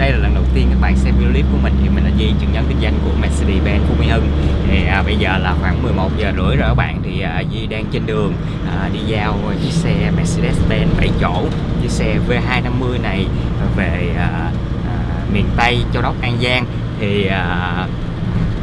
đây là lần đầu tiên các bạn xem video clip của mình. Thì mình là di chứng nhân kinh doanh của Mercedes-Benz Phú Mỹ Hưng. Thì à, bây giờ là khoảng 11 giờ rưỡi rồi các bạn. Thì à, Di đang trên đường à, đi giao chiếc xe Mercedes-Benz 7 chỗ chiếc xe V250 này về à, à, miền Tây Châu Đốc An Giang. Thì à,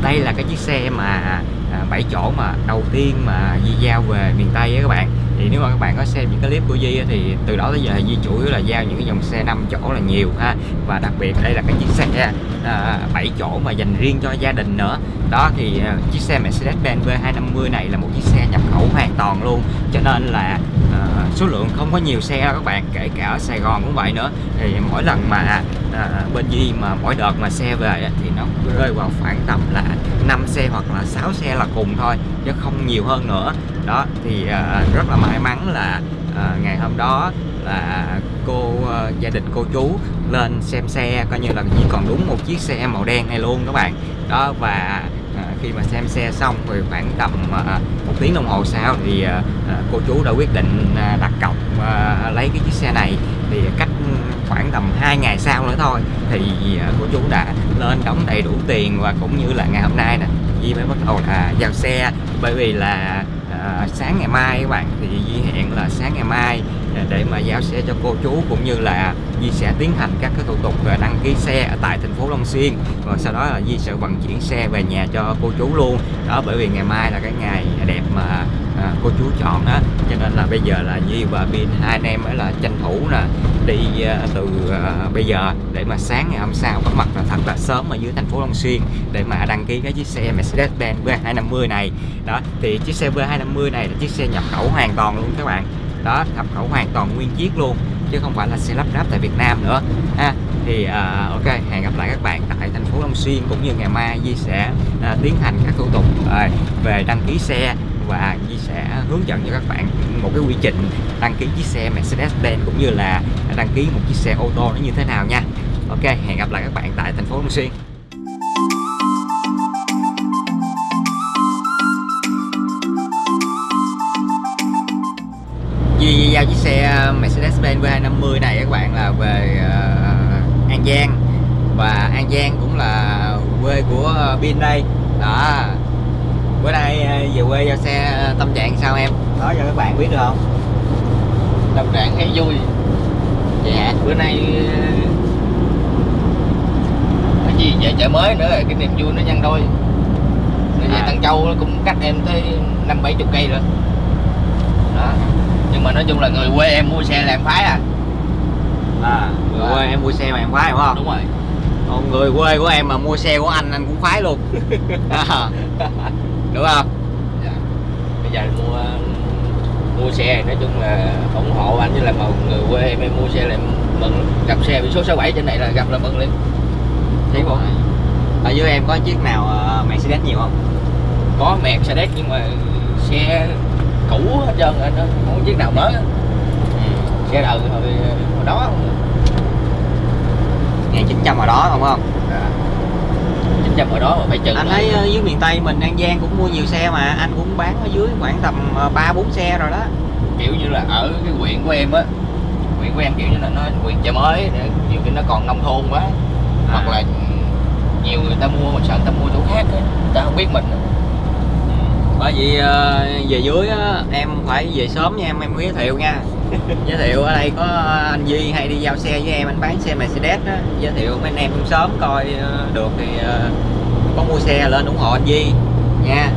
đây là cái chiếc xe mà à, 7 chỗ mà đầu tiên mà Di giao về miền Tây á các bạn thì nếu mà các bạn có xem những cái clip của Di thì từ đó tới giờ Di chủ yếu là giao những cái dòng xe 5 chỗ là nhiều ha. Và đặc biệt đây là cái chiếc xe à, 7 chỗ mà dành riêng cho gia đình nữa. Đó thì à, chiếc xe Mercedes-Benz V250 này là một chiếc xe nhập khẩu hoàn toàn luôn. Cho nên là à, số lượng không có nhiều xe đâu các bạn kể cả ở Sài Gòn cũng vậy nữa. Thì mỗi lần mà à, bên Di mà mỗi đợt mà xe về thì nó rơi vào khoảng tầm là 5 xe hoặc là 6 xe là cùng thôi chứ không nhiều hơn nữa. Đó thì à, rất là may mắn là à, ngày hôm đó là cô à, gia đình cô chú lên xem xe coi như là chỉ còn đúng một chiếc xe màu đen này luôn các bạn. Đó và khi mà xem xe xong thì khoảng tầm ờ, một tiếng đồng hồ sau thì ờ, ờ, cô chú đã quyết định đặt cọc lấy cái chiếc xe này. Thì cách khoảng tầm 2 ngày sau nữa thôi thì cô chú đã lên đóng đầy đủ tiền và cũng như là ngày hôm nay nè Di mới bắt đầu là giao xe. Bởi vì là à, sáng ngày mai các bạn thì Di hẹn là sáng ngày mai để mà giao xe cho cô chú cũng như là Di sẽ tiến hành các cái thủ tục về đăng ký xe ở tại thành phố Long Xuyên. Và sau đó là Di sẽ vận chuyển xe về nhà cho cô chú luôn. Đó bởi vì ngày mai là cái ngày đẹp mà à, cô chú chọn á. Cho nên là bây giờ là Di và Bin hai anh em mới là tranh thủ nè đi à, từ à, bây giờ để mà sáng ngày hôm sau có mặt là thật là sớm ở dưới thành phố Long Xuyên để mà đăng ký cái chiếc xe Mercedes-Benz V250 này. Đó thì chiếc xe V250 này là chiếc xe nhập khẩu hoàn toàn luôn các bạn đó nhập khẩu hoàn toàn nguyên chiếc luôn chứ không phải là xe lắp ráp tại Việt Nam nữa ha. Thì uh, ok hẹn gặp lại các bạn tại thành phố Long Xuyên cũng như ngày mai Di sẽ uh, tiến hành các thủ tục uh, về đăng ký xe và Di sẽ hướng dẫn cho các bạn một cái quy trình đăng ký chiếc xe Mercedes-Benz cũng như là đăng ký một chiếc xe ô tô nó như thế nào nha. Ok hẹn gặp lại các bạn tại thành phố Long Xuyên. Di giao chiếc xe Mercedes-Benz V250 này các bạn là về uh, An Giang. Và An Giang cũng là quê của Bin đây. Đó. Bữa nay về quê giao xe tâm trạng sao em? Nói cho các bạn biết được không? Tâm trạng thấy vui. Dạ bữa nay cái gì về chợ mới nữa rồi cái niềm vui nó nhân đôi về À. Tân Châu nó cũng cách em tới năm bảy chục cây rồi. Đó nhưng mà nói chung là người quê em mua xe là em phái à. À, người quê em mua xe mà em khoái đúng không? Đúng rồi. Còn người quê của em mà mua xe của anh anh cũng khoái luôn. À, đúng không? Dạ. bây giờ mua mua xe nói chung là ủng hộ anh với là một người quê em, em mua xe là em mừng gặp xe biển số 67 trên này là gặp là mừng liền Thấy không? ở dưới em có chiếc nào ờ, Mercedes nhiều không? Có Mercedes nhưng mà xe cũ hết trơn rồi nó không có chiếc nào mới. Á. xe đời hồi, hồi đó. Không 1900 ở đó đúng không? Chín trăm hồi đó mà phải chừng anh thấy ờ, dưới miền Tây mình An Giang cũng mua nhiều xe mà anh cũng bán ở dưới khoảng tầm ờ, ba bốn xe rồi đó. Kiểu như là ở cái huyện của em á huyện của em kiểu như là nó huyện chợ mới nhiều khi nó còn nông thôn quá. Hoặc là nhiều người ta mua mà sợ người ta mua chỗ khác á người ta không biết mình. Bởi vì ờ, về dưới á, em phải về sớm nha em em giới thiệu nha. Giới thiệu ở đây có anh Duy hay đi giao xe với em anh bán xe Mercedes đó. Giới thiệu mấy anh em cũng sớm coi ờ, được thì ờ, có mua xe lên ủng hộ anh Duy nha.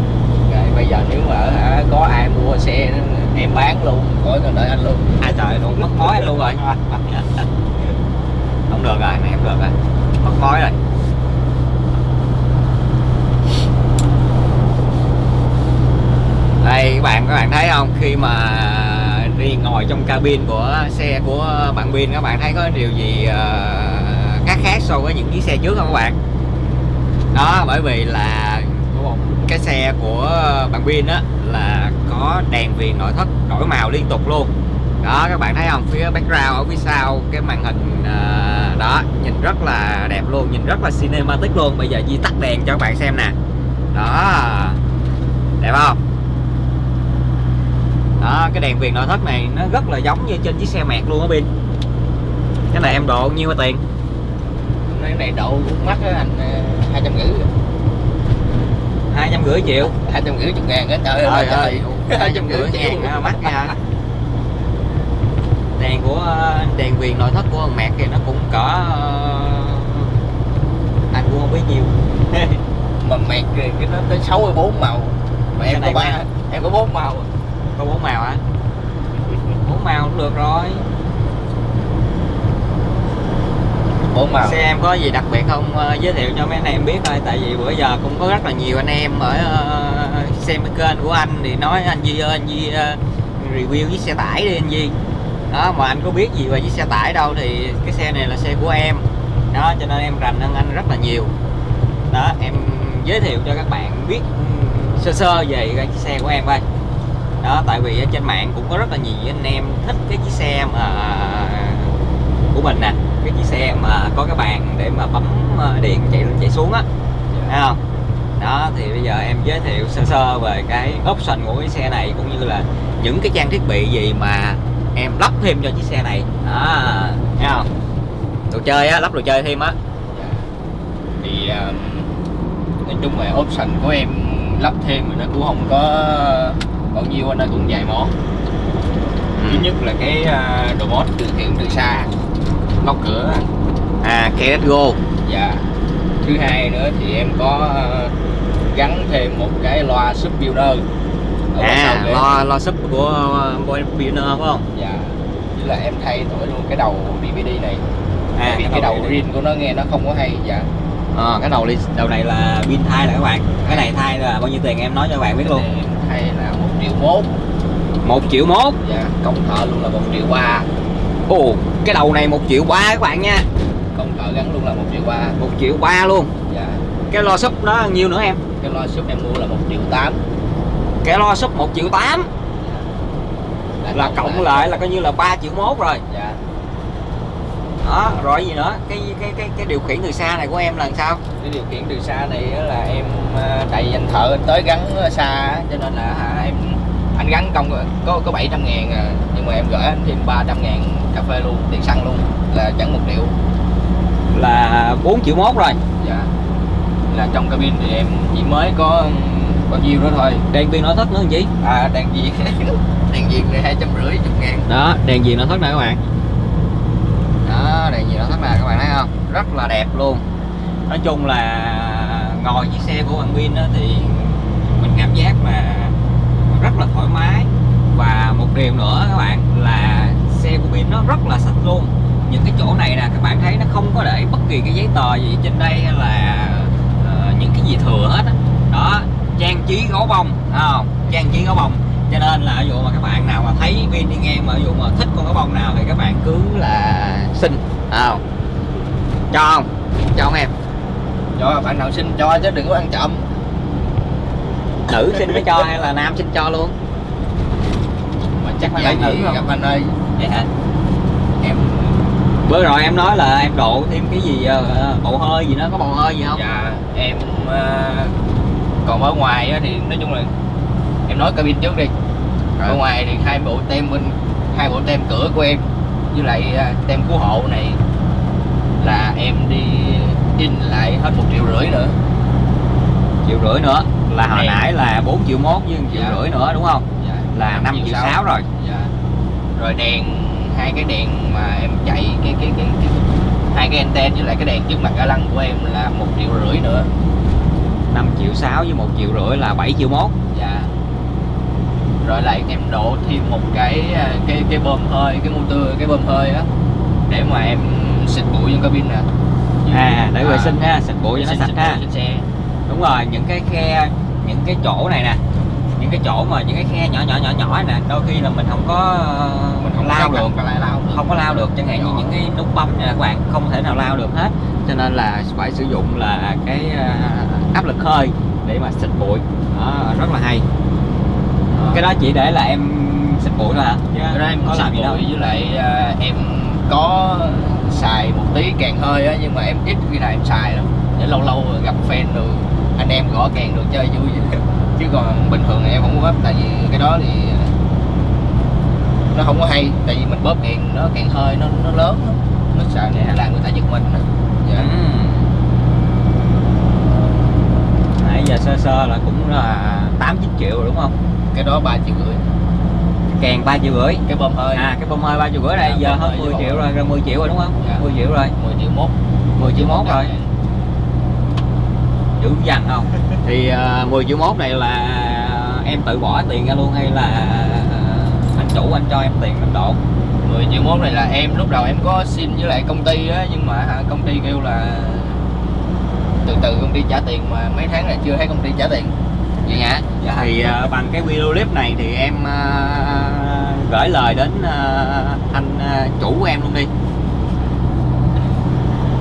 Rồi bây giờ nếu mà hả, có ai mua xe em bán luôn khỏi cần đợi anh luôn. Ai trời luôn mất mối anh luôn rồi. Không được rồi này không được rồi. Mất mối rồi đây các bạn các bạn thấy không? Khi mà đi ngồi trong cabin của xe của bạn pin các bạn thấy có điều gì ờ, khác khác so với những chiếc xe trước không các bạn? Đó, bởi vì là cái xe của bạn pin á, là có đèn viền nội thất đổi màu liên tục luôn. Đó, các bạn thấy không? Phía background, ở phía sau, cái màn hình ờ, đó, nhìn rất là đẹp luôn, nhìn rất là cinematic luôn. Bây giờ Di tắt đèn cho các bạn xem nè. Đó, đẹp không? Đó cái đèn viền nội thất này nó rất là giống như trên chiếc xe mẹt luôn á pin. Cái này em độ nhiêu tiền? Cái này độ á anh hai trăm rưỡi hai trăm rưỡi triệu. Hai trăm rưỡi chục ngàn á trời ơi hai trăm rưỡi ngàn à, mắc nha. Đèn của đèn viền nội thất của ông mẹ kia nó cũng cỡ anh cũng không biết nhiêu mà mẹt kìa, cái nó tới 64 màu. Mà em có ba mẹt. em có bốn màu có bốn màu hả bốn màu cũng được rồi. Bốn màu xe em có gì đặc biệt không Ờ, giới thiệu cho mấy anh em biết thôi tại vì bữa giờ cũng có rất là nhiều anh em ở ờ, xem cái kênh của anh thì nói anh Duy ơi anh Duy ờ, review chiếc xe tải đi anh Duy. Đó mà anh có biết gì về chiếc xe tải đâu thì cái xe này là xe của em. Đó cho nên em rành hơn anh rất là nhiều. Đó em giới thiệu cho các bạn biết ừm, sơ sơ về cái chiếc xe của em coi đó, tại vì ở trên mạng cũng có rất là nhiều anh em thích cái chiếc xe mà à, của mình nè. Cái chiếc xe mà có cái bàn để mà bấm à, điện chạy lên chạy xuống á. Thấy không? Đó, thì bây giờ em giới thiệu sơ sơ về cái option của cái xe này cũng như là những cái trang thiết bị gì mà em lắp thêm cho chiếc xe này. Đó, thấy không? Đồ chơi á, lắp đồ chơi thêm á. Thì à, nói chung là option của em lắp thêm thì nó cũng không có bao nhiêu nó cũng vài món. Thứ nhất là cái uh, đồ mốt điều khiển từ xa. Góc cửa. À Go dạ. Thứ hai nữa thì em có uh, gắn thêm một cái loa sub builder. À ghế. lo lo sub của Boy Pioneer phải không? Dạ. Với là em thay đổi luôn cái đầu DVD này. À vì cái đầu rin của nó nghe nó không có hay dạ. Ờ, cái đầu đầu này là pin thay là các bạn. Cái này thay là bao nhiêu tiền em nói cho các bạn biết luôn? Thay là triệu mốt một triệu mốt dạ công thợ luôn là một triệu ba. Ồ cái đầu này một triệu ba các bạn nha. Công thợ gắn luôn là một triệu ba. Một triệu ba luôn. Dạ. Cái lo sub đó nhiêu nữa em? Cái loa sub em mua là một triệu tám. Cái lo sub một triệu tám. Là cộng lại là coi như là 3 triệu mốt rồi. Dạ đó rồi gì nữa? Cái cái cái cái điều khiển từ xa này của em là sao? Cái điều khiển từ xa này á là em à, tại vì anh thợ anh tới gắn xa á, cho nên là hả em anh gắn công có có 700 ngàn à, nhưng mà em gửi anh thêm 300 ngàn cà phê luôn tiền xăng luôn là chẳng một triệu. Là 4 triệu mốt rồi. Dạ. Là trong cabin thì em chỉ mới có bao nhiêu đó thôi. Đèn viên nội thất nữa làm gì? À đèn diện đèn diện này hai trăm rưỡi chục ngàn. Đó đèn viền nội thất này các bạn đèn nhiều lắm thất các bạn thấy không? Rất là đẹp luôn. Nói chung là ngồi chiếc xe của bạn Vin thì mình cảm giác là rất là thoải mái. Và một điều nữa các bạn là xe của Vin nó rất là sạch luôn. Những cái chỗ này nè các bạn thấy nó không có để bất kỳ cái giấy tờ gì trên đây hay là uh, những cái gì thừa hết đó, đó trang trí gấu bông không? Trang trí gấu bông cho nên là dụ mà các bạn nào mà thấy Vin đi ngang mà dụ mà thích con gấu bông nào thì các bạn cứ là xin. Không? Cho không? Cho không em? Cho bạn nào xin cho chứ đừng có ăn chậm nữ xin mới cho hay là nam xin cho luôn? Mà chắc phải là nữ gặp anh ơi vậy hả? Em bữa rồi em nói là em độ thêm cái gì ờ, bộ hơi gì đó có bộ hơi gì không? Dạ em ờ, còn ở ngoài thì nói chung là em nói cabin trước đi. Ở Rồi. ngoài thì hai bộ tem bên hai bộ tem cửa của em với lại ờ, tem cứu hộ này là em đi in lại hết một triệu rưỡi nữa. Triệu rưỡi nữa? Là hồi Đèn. nãy là 4 triệu mốt với 1 triệu Dạ. rưỡi nữa đúng không? Dạ, là 5 triệu 6 rồi. Dạ. rồi đèn hai cái đèn mà em chạy cái cái cái, cái hai cái anten với lại cái đèn trước mặt ga lăng của em là một triệu rưỡi nữa. 5 triệu 6 với 1 triệu rưỡi là 7 triệu mốt. Dạ rồi lại em đổ thêm một cái à, cái cái bơm hơi cái motor cái bơm hơi á để mà em xịt bụi trong cabin nè. À để vệ sinh ha xịt bụi cho nó sạch ha. xe đúng rồi những cái khe những cái chỗ này nè những cái chỗ mà những cái khe nhỏ nhỏ nhỏ nhỏ nè đôi khi là mình không có ờ, mình không lao được. mà lại lao không có lao được chẳng hạn như những cái nút bấm này các bạn không thể nào lao được hết. Cho nên là phải sử dụng là cái ờ, áp lực hơi để mà xịt bụi. Đó, rất là hay cái đó chỉ để là em xịt bụi là, hả dạ. cái đó em có làm gì đâu với lại à, em có xài một tí càng hơi á nhưng mà em ít khi nào em xài lắm để lâu lâu gặp fan được anh em gõ càng được chơi vui chứ còn bình thường em không có bóp tại vì cái đó thì nó không có hay tại vì mình bóp càng nó càng hơi nó nó lớn nó sợ nè dạ. làm người ta giật mình dạ. Yeah. ừ. nãy giờ sơ sơ là cũng là tám chín triệu rồi đúng không cái đó ba triệu rưỡi Kèn 3 triệu rưỡi. cái bơm hơi À cái bơm hơi 3 triệu rưỡi đây Dạ, giờ hơi 10 với triệu rồi, gần 10 triệu rồi đúng không? Dạ. 10 triệu rồi. 10 triệu mốt 10 triệu mốt rồi. Dạ. Dữ dằn không? Thì uh, 10 triệu mốt này là em tự bỏ tiền ra luôn hay là uh, anh chủ anh cho em tiền đánh độ? 10 triệu mốt này là em lúc đầu em có xin với lại công ty á nhưng mà hả, công ty kêu là từ từ công ty trả tiền mà mấy tháng này chưa thấy công ty trả tiền Vậy hả? Dạ. Thì ờ, bằng cái video clip này thì em ờ, gửi lời đến ờ, anh ờ, chủ của em luôn đi.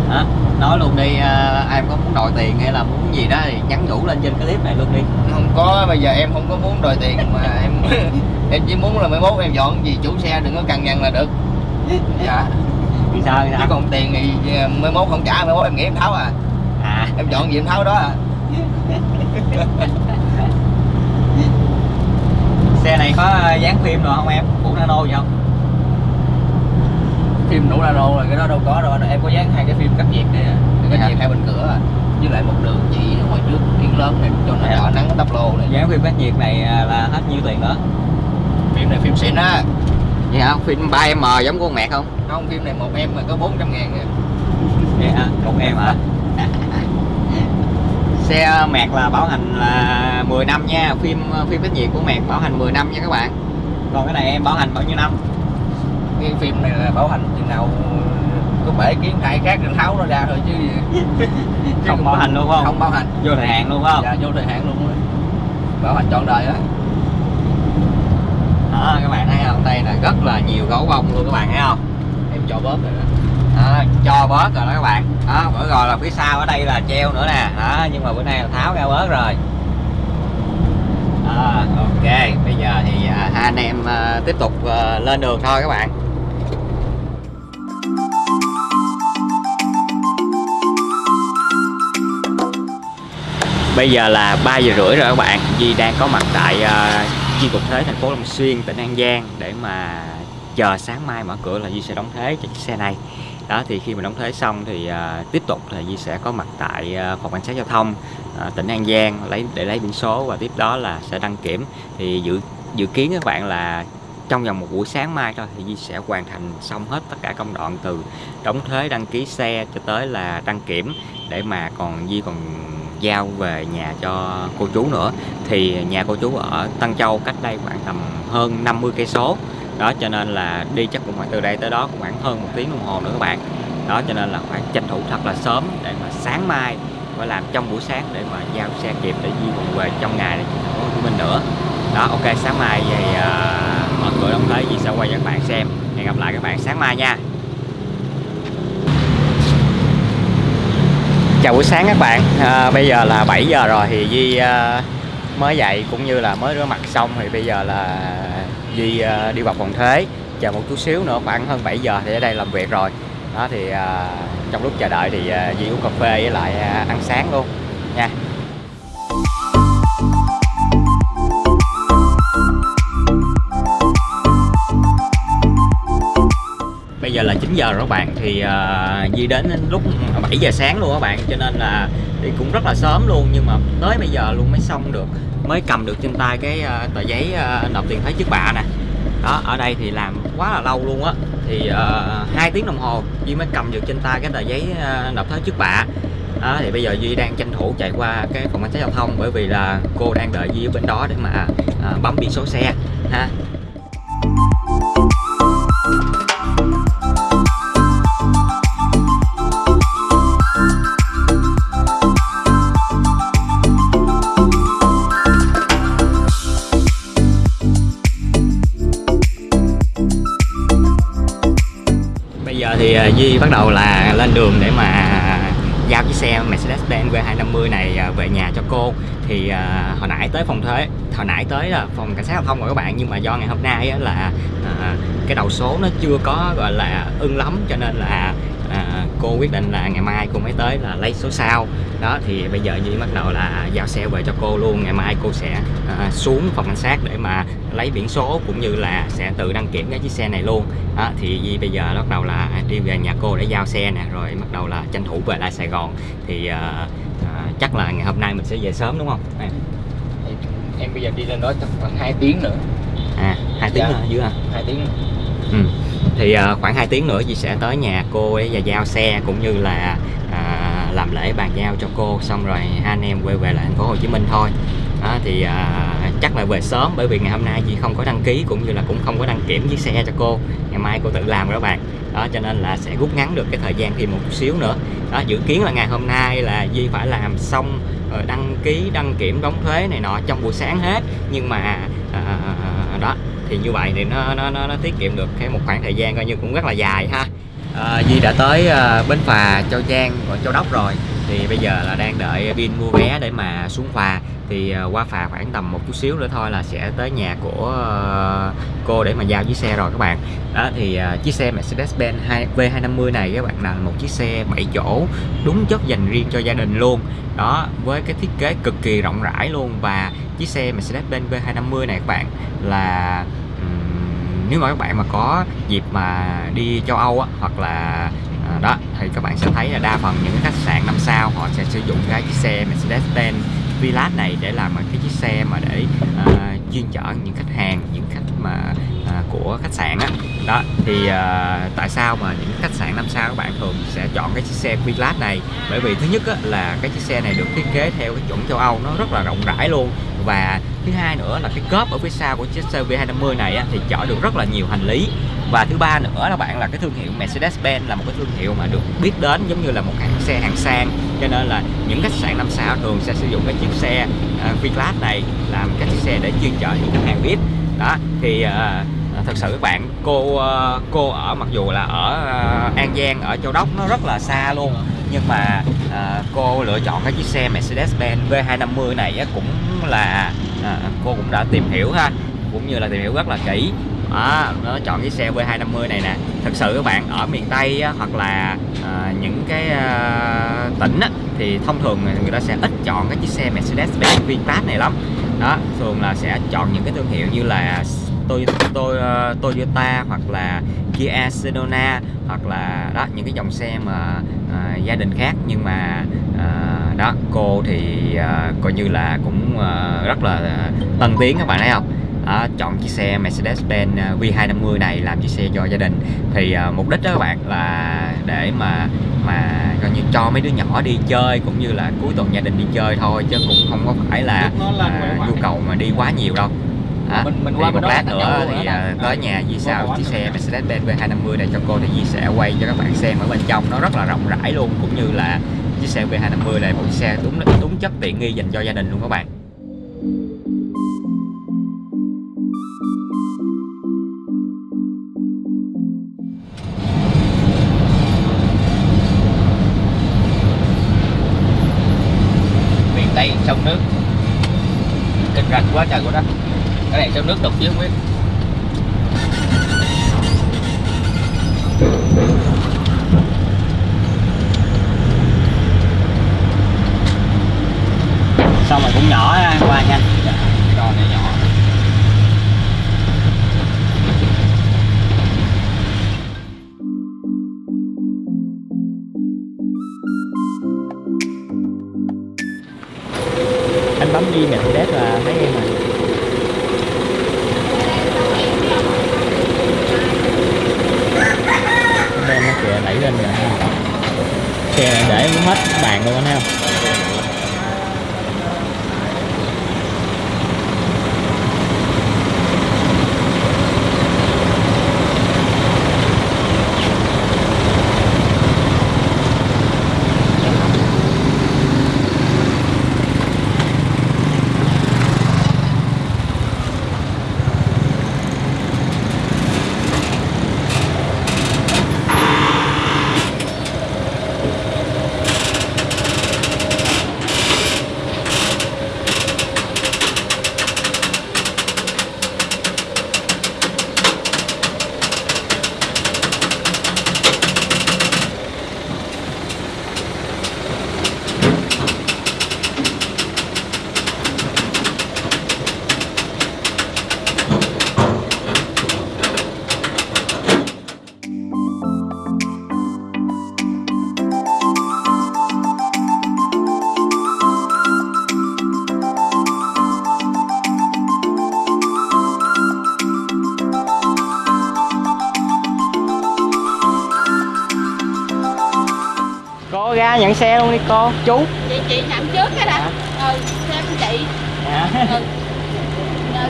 Hả? Nói luôn đi, ờ, em có muốn đòi tiền hay là muốn gì đó thì nhắn nhủ lên trên cái clip này luôn đi. không có bây giờ em không có muốn đòi tiền mà em em chỉ muốn là mấy mốt em dọn gì chủ xe đừng có cằn nhằn là được dạ Vì sao? Chứ còn tiền thì mấy mốt không trả mấy mốt em nghĩ em tháo à À, em dọn gì em tháo đó à xe này có ờ, dán phim rồi không em? Của nano gì không? phim đủ nano rồi cái đó đâu có đâu em có dán hai cái phim cắt nhiệt này à. cái Dạ. cắt nhiệt hai bên cửa à. với lại một đường chỉ ngoài trước kiến lớn này cho nó Dạ. đỡ nắng tắp lô này Dán phim cách nhiệt này ờ, là hết nhiêu tiền nữa? phim này phim xịn á Vậy hả? Phim 3M giống của con mẹ không? không phim này một em mà có 400 ngàn à. Vậy hả? Một em hả? Xe mẹt là bảo hành là 10 năm nha Phim phim cách nhiệt của mẹt bảo hành 10 năm nha các bạn Còn cái này em bảo hành bao nhiêu năm? cái phim này là bảo hành chừng nào có bể kiến hai khác thì tháo nó ra thôi chứ Không bảo hành luôn không? không bảo hành Vô thời hạn luôn không? dạ vô thời hạn luôn rồi bảo hành trọn đời á Đó các bạn thấy không? Đây là rất là nhiều gấu bông luôn các bạn thấy không? em cho bóp rồi đó đó, cho bớt rồi đó các bạn. Đó bữa rồi là phía sau ở đây là treo nữa nè. Đó nhưng mà bữa nay là tháo ra bớt rồi. À, ok. Bây giờ thì à, hai anh em à, tiếp tục à, lên đường thôi các bạn. Bây giờ là 3 giờ rưỡi rồi các bạn. Di đang có mặt tại uh, chi cục thuế thành phố Long Xuyên, tỉnh An Giang để mà chờ sáng mai mở cửa là Di sẽ đóng thuế cho chiếc xe này đó thì khi mà đóng thuế xong thì à, tiếp tục thì Di sẽ có mặt tại à, phòng cảnh sát giao thông à, tỉnh An Giang lấy để lấy biển số và tiếp đó là sẽ đăng kiểm. Thì dự dự kiến các bạn là trong vòng một buổi sáng mai thôi thì Di sẽ hoàn thành xong hết tất cả công đoạn từ đóng thuế đăng ký xe cho tới là đăng kiểm để mà còn Di còn giao về nhà cho cô chú nữa. Thì nhà cô chú ở Tân Châu cách đây khoảng tầm hơn 50 cây số đó cho nên là đi chắc cũng phải từ đây tới đó khoảng hơn một tiếng đồng hồ nữa các bạn. Đó cho nên là phải tranh thủ thật là sớm để mà sáng mai phải làm trong buổi sáng để mà giao xe kịp để di vùng về trong ngày này thành phố Hồ Chí Minh nữa. Đó ok sáng mai thì uh, mở cửa đóng thế Di sẽ quay cho các bạn xem. Hẹn gặp lại các bạn sáng mai nha. Chào buổi sáng các bạn. À, bây giờ là 7 giờ rồi thì Di uh, à, mới dậy cũng như là mới rửa mặt xong thì bây giờ là Duy uh, à, đi vào phòng thế. Chờ một chút xíu nữa khoảng hơn 7 giờ thì ở đây làm việc rồi. Đó thì uh, trong lúc chờ đợi thì uh, Duy uống cà phê với lại uh, ăn sáng luôn nha. Bây giờ là 9 giờ rồi các bạn thì ờ, uh, Di đến lúc 7 giờ sáng luôn các bạn cho nên là đi cũng rất là sớm luôn nhưng mà tới bây giờ luôn mới xong được mới cầm được trên tay cái uh, tờ giấy uh, nộp tiền thuế trước bạ nè. Đó ở đây thì làm quá là lâu luôn á thì uh, tiếng đồng hồ Duy mới cầm được trên tay cái tờ giấy uh, nộp thuế trước bạ. Đó, thì bây giờ Duy đang tranh thủ chạy qua cái phòng cảnh sát giao thông bởi vì là cô đang đợi Duy ở bên đó để mà uh, bấm biển số xe ha. Giờ Duy bắt đầu là lên đường để mà giao chiếc xe Mercedes-Benz V250 này à, về nhà cho cô. Thì uh, hồi nãy tới phòng thuế hồi nãy tới là phòng cảnh sát giao thông rồi các bạn nhưng mà do ngày hôm nay á, là uh, cái đầu số nó chưa có gọi là ưng lắm cho nên là à, cô quyết định là ngày mai cô mới tới là lấy số sau đó thì bây giờ Duy bắt đầu là giao xe về cho cô luôn. Ngày mai cô sẽ à, xuống phòng cảnh sát để mà lấy biển số cũng như là sẽ tự đăng kiểm cái chiếc xe này luôn. Đó, thì Duy bây giờ bắt đầu là đi về nhà cô để giao xe nè rồi bắt đầu là tranh thủ về lại Sài Gòn. Thì à, à, chắc là ngày hôm nay mình sẽ về sớm đúng không? Em Thì em bây giờ đi lên đó chắc khoảng 2 tiếng nữa. À hai tiếng Dạ. nữa dưới hả? 2 tiếng. Nữa. Ừ. Thì à, khoảng 2 tiếng nữa chị sẽ tới nhà cô ấy và giao xe cũng như là à, làm lễ bàn giao cho cô xong rồi hai anh em quay về lại thành phố Hồ Chí Minh thôi. Đó, thì à, chắc là về sớm bởi vì ngày hôm nay chị không có đăng ký cũng như là cũng không có đăng kiểm chiếc xe cho cô. Ngày mai cô tự làm rồi các bạn. Đó cho nên là sẽ rút ngắn được cái thời gian thêm một chút xíu nữa. Đó dự kiến là ngày hôm nay là Di phải làm xong rồi đăng ký đăng kiểm đóng thuế này nọ trong buổi sáng hết nhưng mà à, đó thì như vậy thì nó nó nó, nó tiết kiệm được cái một khoảng thời gian coi như cũng rất là dài ha. À, Di đã tới à, bến phà Châu Giang và Châu Đốc rồi. Thì bây giờ là đang đợi pin mua vé để mà xuống phà. Thì à, qua phà khoảng tầm một chút xíu nữa thôi là sẽ tới nhà của à, cô để mà giao chiếc xe rồi các bạn. Đó thì à, chiếc xe Mercedes-Benz V250 này các bạn là một chiếc xe 7 chỗ đúng chất dành riêng cho gia đình luôn. Đó với cái thiết kế cực kỳ rộng rãi luôn và chiếc xe Mercedes-Benz V250 này các bạn là um, nếu mà các bạn mà có dịp mà đi châu Âu á, hoặc là à, đó thì các bạn sẽ thấy là đa phần những khách sạn năm sao họ sẽ sử dụng cái chiếc xe Mercedes-Benz Vilas này để làm cái chiếc xe mà để à, chuyên chở những khách hàng những khách mà à, của khách sạn á. Đó thì à, tại sao mà những khách sạn năm sao các bạn thường sẽ chọn cái chiếc xe Vilas này? Bởi vì thứ nhất á, là cái chiếc xe này được thiết kế theo cái chuẩn châu Âu nó rất là rộng rãi luôn và thứ hai nữa là cái cốp ở phía sau của chiếc xe V250 này á, thì chở được rất là nhiều hành lý. Và thứ ba nữa là bạn là cái thương hiệu Mercedes-Benz là một cái thương hiệu mà được biết đến giống như là một hãng xe hạng sang. Cho nên là những khách sạn năm sao thường sẽ sử dụng cái chiếc xe uh, V-Class này làm cái chiếc xe để chuyên chở những khách hàng VIP đó thì uh, thật sự các bạn cô cô ở mặc dù là ở An Giang ở Châu Đốc nó rất là xa luôn nhưng mà à, cô lựa chọn cái chiếc xe Mercedes-Benz V250 này á, cũng là à, cô cũng đã tìm hiểu ha cũng như là tìm hiểu rất là kỹ. Đó, nó chọn cái xe V250 này nè. Thật sự các bạn ở miền Tây á, hoặc là à, những cái à, tỉnh á, thì thông thường người ta sẽ ít chọn cái chiếc xe Mercedes-Benz VinFast này lắm. Đó thường là sẽ chọn những cái thương hiệu như là tôi tôi Toyota hoặc là Kia Sedona hoặc là đó những cái dòng xe mà à, gia đình khác. Nhưng mà à, đó cô thì à, coi như là cũng à, rất là tân tiến các bạn thấy không? Đó, chọn chiếc xe Mercedes-Benz à, V250 này làm chiếc xe cho gia đình. Thì à, mục đích đó các bạn là để mà mà coi như cho mấy đứa nhỏ đi chơi cũng như là cuối tuần gia đình đi chơi thôi chứ cũng không có phải là à, nhu cầu mà đi quá nhiều đâu đó. Mình- mình thì qua một lát nữa thì à, tới nhà Di sao chiếc xe Mercedes-Benz V250 này cho cô thì Di sẽ quay cho các bạn xem ở bên trong. Nó rất là rộng rãi luôn cũng như là chiếc xe V250 này một chiếc xe đúng đúng chất tiện nghi dành cho gia đình luôn các bạn. Miền Tây sông nước. Kinh rạch quá trời của đất cái này cho nước đục chứ không biết. Xong rồi cũng nhỏ ha, qua nhanh. Kìa đẩy lên rồi. Xe để hết bàn luôn anh thấy không xe luôn đi cô chú. Chị chị nhận trước cái đã. Ừ xem chị. Dạ. ừ.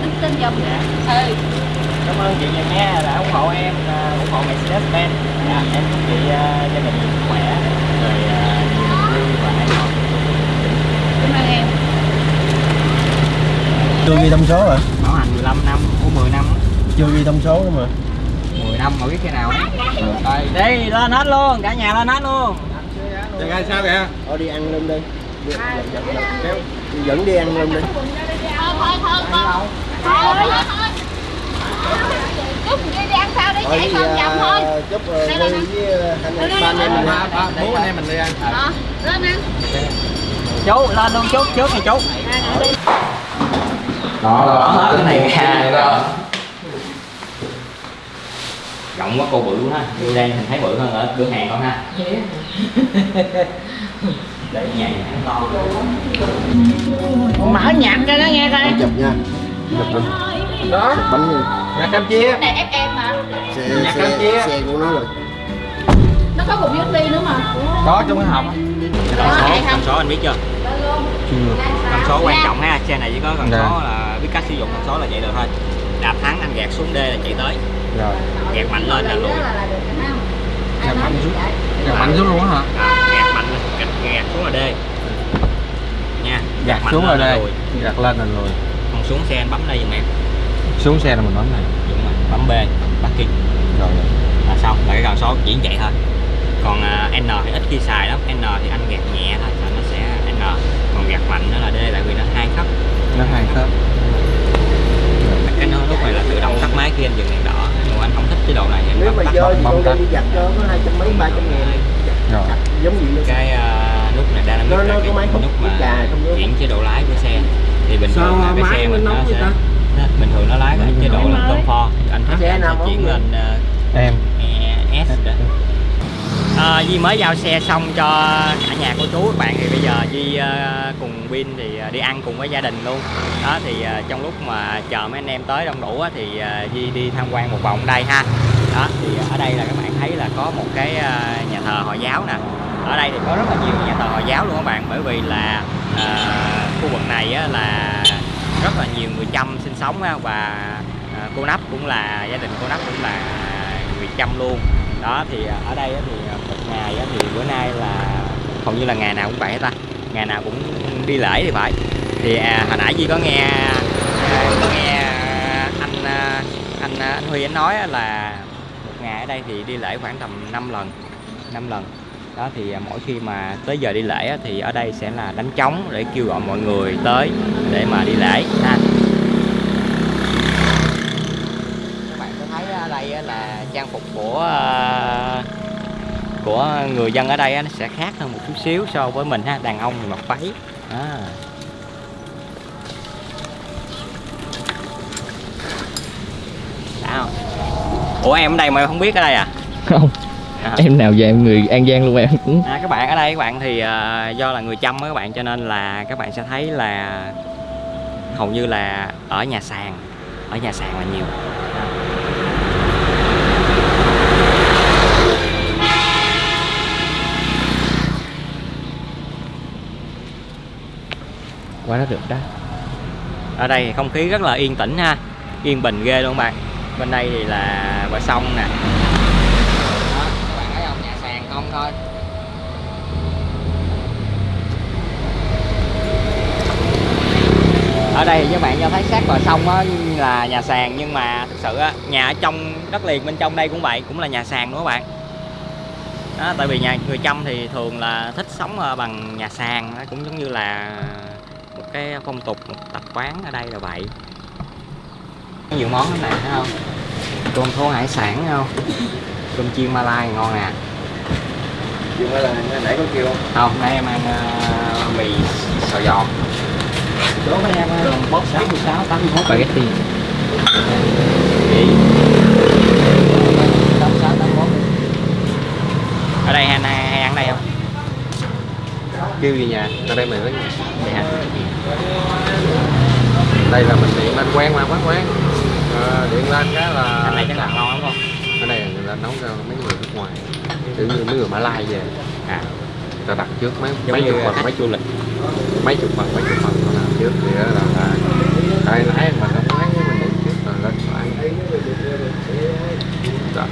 Đứng tin giùm ừ. Cảm ơn chị nhiều nha đã ủng hộ em à, ủng hộ Mercedes Benz. Dạ, em chúc chị à, gia đình sức khỏe rồi vui và hạnh phúc cảm ơn em. Chưa ghi thông số hả? Bảo hành 15 năm của 10 năm. Chưa ghi thông số nữa mà. 10 năm mà biết cái nào đây đi lên hết luôn cả nhà lên hết luôn Trời ơi sao vậy? Thôi đi ăn luôn đi. Đi- dẫn- dẫn- dẫn- kéo. Dẫn đi ăn luôn đi. thôi thôi thôi con thôi thôi thôi chút đi đi ăn sao Thôi chạy con à, thôi. chúc Đây, đây, Huy với ờ, anh Đây, đây, ba đây, em mình đây, ăn. đây, Bốn đây. anh em mình đi ăn. ờ lên ăn. Chú lên luôn chú trước này chú. Đó là hết cái này đó rộng quá cô bự quá ha. Như đang hình thấy bự hơn ở cửa hàng con ha để nhảy to mở nhạc cho nó nghe coi. Chụp nha. Chụp đó. Chụp bánh nha. nhà cam chia. Này ép em mà Xe, Nhạc xe, Campuchia. xe của nó rồi. nó có cục USB nữa mà. Có trong cái hộp. Con Có số anh biết chưa? Luôn. Con số quan trọng ha. Xe này chỉ có con Dạ. số là biết cách sử dụng con số là vậy được thôi. Đạp thắng anh gạt xuống D là chạy tới. Rồi gạt mạnh lên là lùi Gạt mạnh xuống. gạt mạnh xuống luôn hả? À, gạt mạnh gạt, gạt xuống là D. Nha gạt xuống rồi là đây lùi. gạt lên là lùi. Còn xuống xe anh bấm đây giùm em. Xuống xe là mình bấm này. Đúng rồi bấm B parking rồi. Là xong là cái con số chỉ vậy thôi. Còn à, N thì ít khi xài lắm. N thì anh gạt nhẹ thôi là nó sẽ N. Còn gạt mạnh nó là D tại vì nó hai cấp nó hai khớp. Cái nó lúc này là tự động tắt máy khi anh dừng đèn đỏ nhưng mà anh không thích chế độ này thì anh Nếu mà tắt dơ thì con đi giặt cho có hai trăm mấy ba trăm ngàn. rồi. Giống luôn. cái uh, nút này Nó- là cái có máy hút nút mà chuyển chế độ lái của xe. Thì bình thường là cái xe mình nó sẽ bình thường nó lái ở chế độ là anh thích Xe anh nào sẽ chuyển lên em Ờ, à, Di mới giao xe xong cho cả nhà cô chú các bạn. Thì bây giờ Di uh, ờ, cùng Bin thì uh, đi ăn cùng với gia đình luôn. Đó thì uh, trong lúc mà chờ mấy anh em tới đông đủ á, thì uh, Di đi tham quan một vòng đây ha. Đó thì ở đây là các bạn thấy là có một cái uh, nhà thờ Hồi giáo nè. Ở đây thì có rất là nhiều nhà thờ Hồi giáo luôn các bạn bởi vì là uh, khu vực này á, là rất là nhiều người Chăm sinh sống á, và cô Nắp cũng là gia đình cô Nắp cũng là người Chăm luôn. Đó thì ở đây thì ngày á thì bữa nay là hầu như là ngày nào cũng vậy hết ta. Ngày nào cũng đi lễ thì phải. Thì à, hồi nãy Duy có nghe à, có nghe anh à, anh à, anh Huy anh nói là một ngày ở đây thì đi lễ khoảng tầm 5 lần 5 lần. Đó thì à, mỗi khi mà tới giờ đi lễ á, thì ở đây sẽ là đánh trống để kêu gọi mọi người tới để mà đi lễ ha. Các bạn có thấy ở đây là trang phục của à, của người dân ở đây nó sẽ khác hơn một chút xíu so với mình ha đàn ông thì mặc váy. À. không ủa em ở đây mà em không biết ở đây à? Không. À. em nào về em người an giang luôn em cũng À, các bạn ở đây các bạn thì à, do là người chăm các bạn cho nên là các bạn sẽ thấy là hầu như là ở nhà sàn ở nhà sàn là nhiều qua đó được đó. Ở đây thì không khí rất là yên tĩnh ha yên bình ghê luôn bạn. Bên đây thì là bờ sông nè. Đó các bạn thấy không? Nhà sàn không thôi. Ở đây thì các bạn cho thấy sát bờ sông á là nhà sàn nhưng mà thực sự á nhà ở trong đất liền bên trong đây cũng vậy cũng là nhà sàn nữa các bạn? Đó, tại vì nhà người chăm thì thường là thích sống bằng nhà sàn cũng giống như là một cái phong tục một tập quán ở đây là vậy. Nhiều món lắm nè thấy không? Tôm thố hải sản thấy không? Cơm chiên malai ngon nè Nhưng mà là nãy có kêu không? không nãy em ăn ờ, mì xào giòn. Chỗ mấy em uh, bóp 66 81 spaghetti. Vậy. 86 81 ở đây hay, ăn đây không? Kêu gì nhà? Ra đây nói vậy hả đây là mình điện lên quen mà quán quán Ờ, điện lên cái là anh này chắc là ngon lắm không? Đây người ta nấu cho mấy người nước ngoài. Kiểu như mấy người Mã Lai về. À. Ta đặt trước mấy Giống mấy chục phần mấy du lịch. Mấy chục phần mấy chục phần nó làm trước thì đó là là cái lái mình không lái mình định trước rồi lên lái Rồi.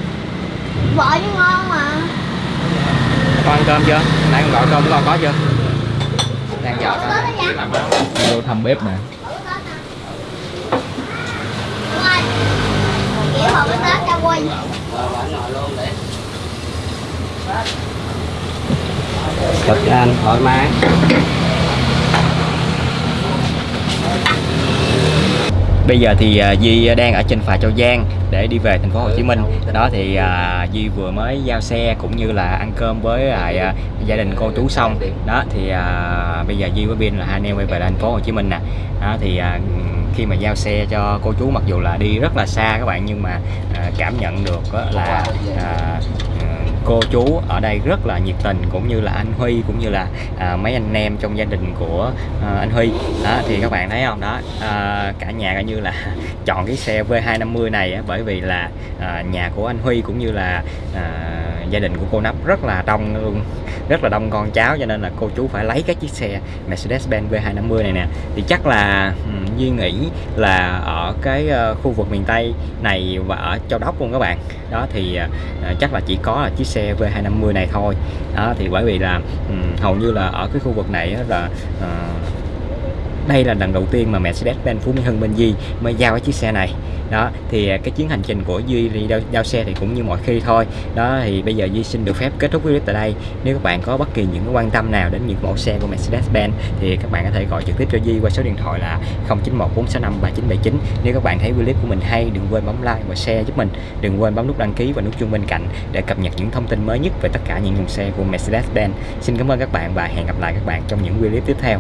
vợ chứ ngon mà. Con ăn cơm chưa? Nãy con gọi cơm con có chưa đang dọn Có đó nha vô thăm bếp nè. Quay Cực anh thoải mái. Bây giờ thì à, Di đang ở trên phà Châu Giang để đi về thành phố Hồ Chí Minh. Đó thì à, Di vừa mới giao xe cũng như là ăn cơm với lại à, gia đình cô chú xong. Đó thì à, bây giờ Di với Bin là hai anh em quay về thành phố Hồ Chí Minh nè. Đó thì à, khi mà giao xe cho cô chú mặc dù là đi rất là xa các bạn nhưng mà à, cảm nhận được là à, cô chú ở đây rất là nhiệt tình cũng như là anh Huy cũng như là à, mấy anh em trong gia đình của à, anh Huy. Đó thì các bạn thấy không? Đó à, cả nhà coi như là chọn cái xe V250 này á, bởi vì là à, nhà của anh Huy cũng như là à, gia đình của cô Nắp rất là đông luôn rất là đông con cháu cho nên là cô chú phải lấy cái chiếc xe Mercedes-Benz V250 này nè. Thì chắc là um, Duy nghĩ là ở cái ờ, khu vực miền Tây này và ở Châu Đốc luôn các bạn. Đó thì ờ, ờ, chắc là chỉ có là chiếc xe xe V250 này thôi. Đó thì bởi vì là um, hầu như là ở cái khu vực này là uh, đây là lần đầu tiên mà Mercedes-Benz Phú Mỹ Hưng bên Di mới giao cái chiếc xe này. Đó thì à, cái chuyến hành trình của Duy đi giao, giao xe thì cũng như mọi khi thôi. Đó thì bây giờ Duy xin được phép kết thúc clip tại đây. Nếu các bạn có bất kỳ những cái quan tâm nào đến những mẫu xe của Mercedes-Benz thì các bạn có thể gọi trực tiếp cho Duy qua số điện thoại là 0914653979 nếu các bạn thấy clip của mình hay đừng quên bấm like và share giúp mình. Đừng quên bấm nút đăng ký và nút chuông bên cạnh để cập nhật những thông tin mới nhất về tất cả những dòng xe của Mercedes-Benz. Xin cảm ơn các bạn và hẹn gặp lại các bạn trong những clip tiếp theo.